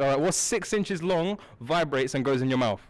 All right, what's six inches long, vibrates and goes in your mouth?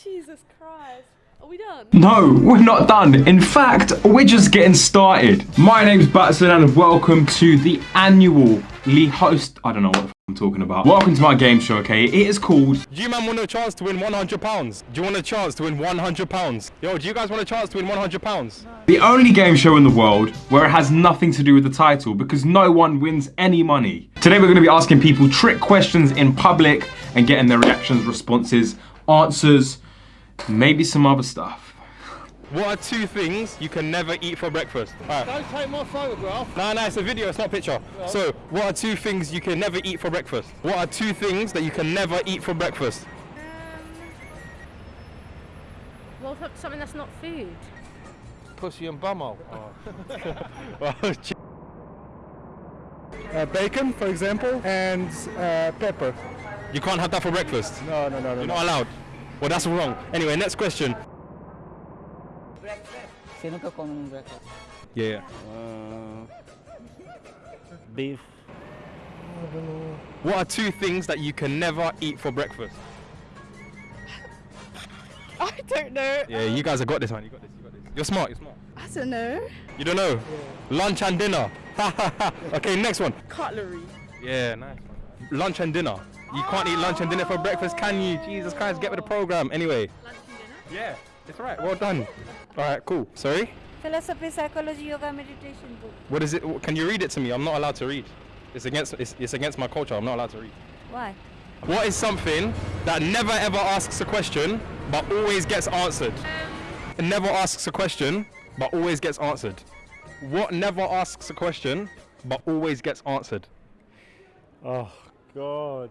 Jesus Christ. Are we done? No, we're not done. In fact, we're just getting started. My name's Batson and welcome to the annually host. I don't know what the f- I'm talking about. Welcome to my game show, okay? It is called. Do you man want a chance to win 100 pounds? Do you want a chance to win 100 pounds? Yo, do you guys want a chance to win 100 pounds? The only game show in the world where it has nothing to do with the title because no one wins any money. Today we're going to be asking people trick questions in public and getting their reactions, responses, answers, maybe some other stuff. What are two things you can never eat for breakfast? Alright. Don't take my photograph. No, no, it's a video, it's not a picture. So, what are two things you can never eat for breakfast? What are two things that you can never eat for breakfast? Well, so- something that's not food. Pussy and bumhole. Well, ch- uh, bacon, for example, and uh, pepper. you can't have that for breakfast. No, no, no, no. You're no. not allowed. Well, that's wrong. Anyway, next question. Sino ka come ng breakfast? Yeah. Uh, beef. What are two things that you can never eat for breakfast? I don't know. Yeah, you guys have got this, man. You got this. You got this. You're smart. You're smart. I don't know. You don't know? Lunch and dinner. okay, next one. Cutlery. Yeah, nice. Lunch and dinner. You can't eat lunch and dinner for breakfast, can you? Jesus Christ, get with the program. Anyway. Lunch and dinner? Yeah, it's alright. Well done. Alright, cool. Sorry? Philosophy, psychology, yoga, meditation book. What is it? Can you read it to me? I'm not allowed to read. It's against it's, it's against my culture. I'm not allowed to read. Why? What is something that never ever asks a question but always gets answered? It never asks a question but always gets answered. What never asks a question but always gets answered? Oh, God.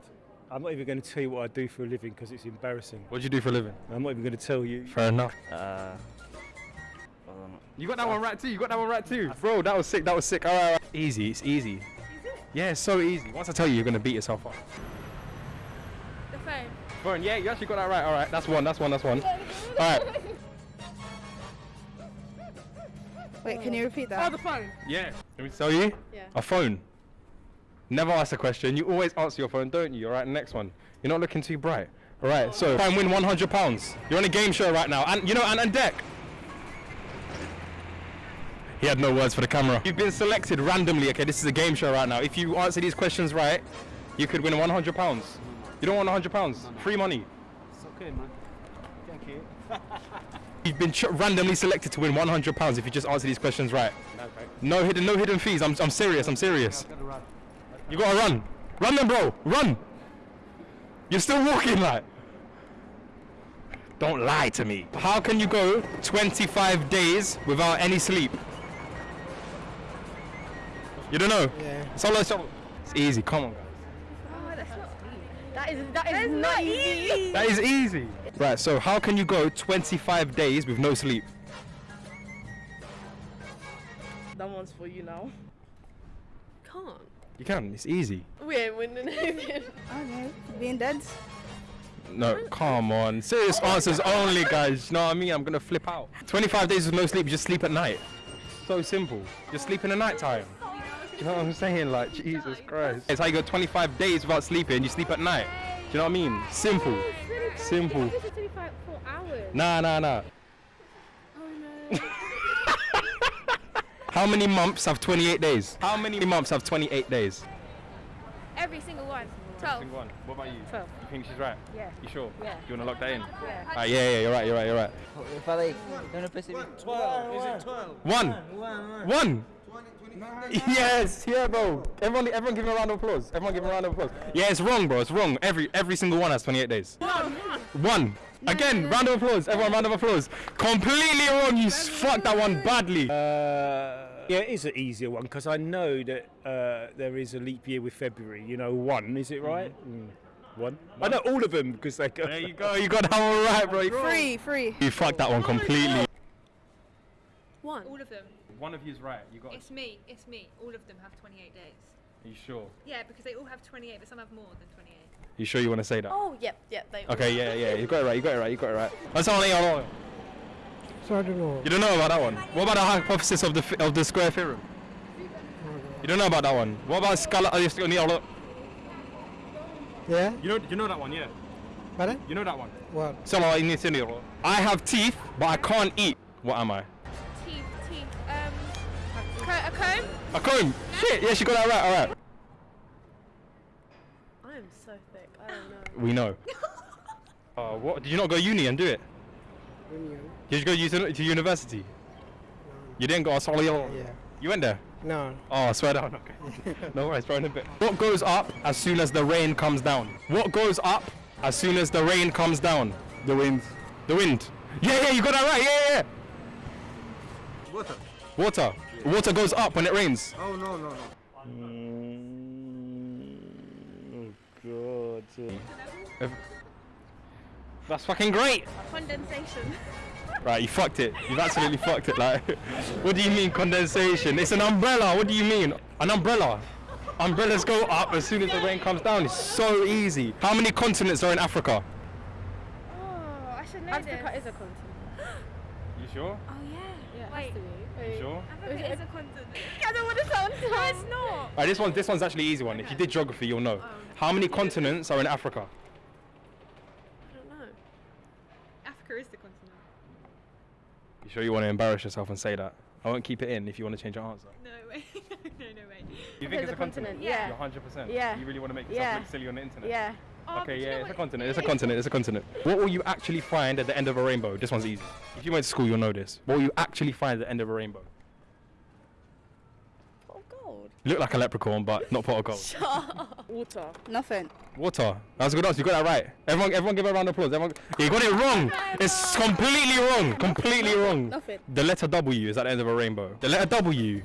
I'm not even going to tell you what I do for a living because it's embarrassing. What do you do for a living? I'm not even going to tell you. Fair enough. Uh, You got that one right too. You got that one right too. Bro, that was sick. That was sick. All right, all right. Easy. It's easy. Yeah, it's so easy. Once I tell you, you're gonna beat yourself up. The phone. Fern, yeah, you actually got that right. All right, that's one. That's one. That's one. All right. Wait, can you repeat that? Oh, the phone. Yeah. Let me tell you. Yeah. A phone. Never ask a question. You always answer your phone, don't you? All right. Next one. You're not looking too bright. All right. So try and win 100 pounds. You're on a game show right now, and you know, and, and deck. He had no words for the camera. You've been selected randomly. Okay, this is a game show right now. If you answer these questions right, you could win 100 pounds. You don't want 100 pounds? Free money. It's okay, man. Thank you. You've been randomly selected to win 100 pounds if you just answer these questions right. No hidden, no hidden fees. I'm, I'm serious. I'm serious. You gotta run. Run then, bro. Run. You're still walking like. Don't lie to me. How can you go 25 days without any sleep? You don't know? Yeah. Solo, solo. It's easy. Come on, guys. Oh, that's not That is, that is not easy. That is easy. Right. So how can you go 25 days with no sleep? That one's for you now. Can't. You can. It's easy. We ain't winning anything. Oh, okay, being dead. No, come on. Serious answers only, guys. You know what I mean? I'm gonna flip out. 25 days with no sleep, you just sleep at night. So simple. Just sleep in the night time. You know what I'm saying? Like, Jesus Christ. It's how you go 25 days without sleeping, you sleep at night. Do you know what I mean? Simple. Simple. This is 25 four hours. Nah, nah, nah. Oh no. How many months have 28 days? How many months have 28 days? Every single one. 12. one. What about you? 12. You think she's right? Yeah. You sure? Yeah. You wanna lock that in? Yeah. Ah, yeah, yeah, you're right, you're right, you're right. Father, don't know Pacific. 12. Is it 12? One. One. Yes, yeah, bro. Everyone, everyone, give him a round of applause. Everyone, give him a round of applause. Yeah, it's wrong, bro. It's wrong. Every every single one has 28 days. One. One. Again, round of applause. Everyone, round of applause. Completely wrong. You fucked that one badly. Uh, yeah, it is an easier one because I know that uh, there is a leap year with February. You know, one, is it right? Mm. One. I know all of them because they go. there you go. You got that one right, bro. You- Free, free. You fucked that one completely. One. All of them. One of you's right. You got. It's me. It's me. All of them have 28 days. Are you sure? Yeah, because they all have 28, but some have more than 28. You sure you want to say that? Oh, yep, yep. They Okay, yeah, yeah. You got it right. You got it right. You got it right. That's all I know. So I don't know. You don't know about that one. What about the hypothesis of the fi- of the square theorem? You don't know about that one. What about scalar? Yeah. You know, you know that one, yeah. Pardon? You know that one. What? Solo inicinero. I have teeth, but I can't eat. What am I? Teeth, teeth. Um, co- a comb? A comb. Shit. Yeah, she got that right. All right. I am so thick. I don't know. We know. Uh, what? Did you not go uni and do it? Union. Did you go uni- to university? No. You didn't go. to Sorry. Yeah. You went there. No. Oh, I swear down. Okay. no worries, bro. In a bit. What goes up as soon as the rain comes down? What goes up as soon as the rain comes down? The wind. The wind. Yeah, yeah, you got that right. Yeah, yeah. Water. Water. Water goes up when it rains. Oh no no no. Mm, oh God. That's fucking great. Condensation. Right, you fucked it. You've absolutely fucked it. Like, what do you mean condensation? It's an umbrella. What do you mean? An umbrella. Umbrellas go up as soon as the rain comes down. It's so easy. How many continents are in Africa? Oh, I should know Africa this. is a continent. You sure? Oh yeah. Yeah, it Wait. has to be. You sure? Africa is a continent. I don't want to sound No, it's not. Alright, this one, this one's actually an easy one. If you did geography, you'll know. Oh, How many continents are in Africa? I don't know. Africa is the continent. You sure you want to embarrass yourself and say that? I won't keep it in if you want to change your answer. No way. no, no way. You think it's a continent? Yeah. You're 100%. Yeah. You really want to make yourself Yeah. look silly on the internet? Yeah. Oh, but Okay, you yeah, know it's a continent. It's a continent. It's a continent. What will you actually find at the end of a rainbow? This one's easy. If you went to school, you'll know this. What will you actually find at the end of a rainbow? Pot of gold. You look like a leprechaun, but not pot of gold. Water. Nothing. Water. That's a good answer. You got that right. Everyone, everyone, give a round of applause. Everyone, you got it wrong. It's completely wrong. Completely wrong. Nothing. The letter W is at the end of a rainbow. The letter W.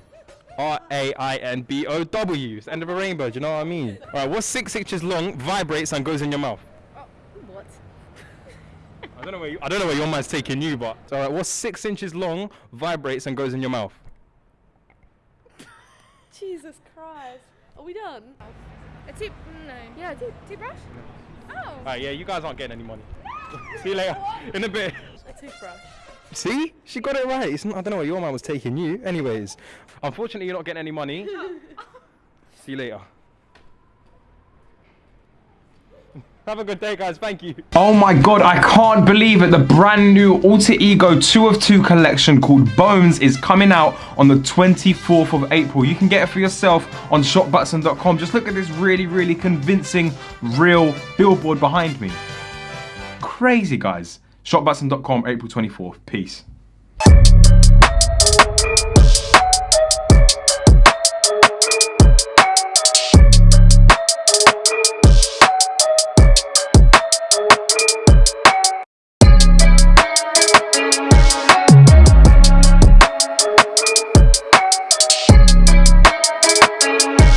R A I N B O W. It's the end of a rainbow. Do you know what I mean? All right. What's six inches long, vibrates, and goes in your mouth? Oh, what? I don't know where you, I don't know where your mind's taking you, but all right. What's six inches long, vibrates, and goes in your mouth? Jesus Christ. Are we done? A tooth? No. Yeah, dude. Toothbrush? Oh. All right. Yeah, you guys aren't getting any money. See you later. In a bit. A toothbrush. See? She got it right. It's not, I don't know where your man was taking you. Anyways, unfortunately, you're not getting any money. See you later. Have a good day, guys. Thank you. Oh my god, I can't believe it. The brand new Alter Ego 2 of 2 collection called Bones is coming out on the 24th of April. You can get it for yourself on shopbutson.com. Just look at this really, really convincing, real billboard behind me. Crazy, guys. Shopbutson.com, April 24th. Peace.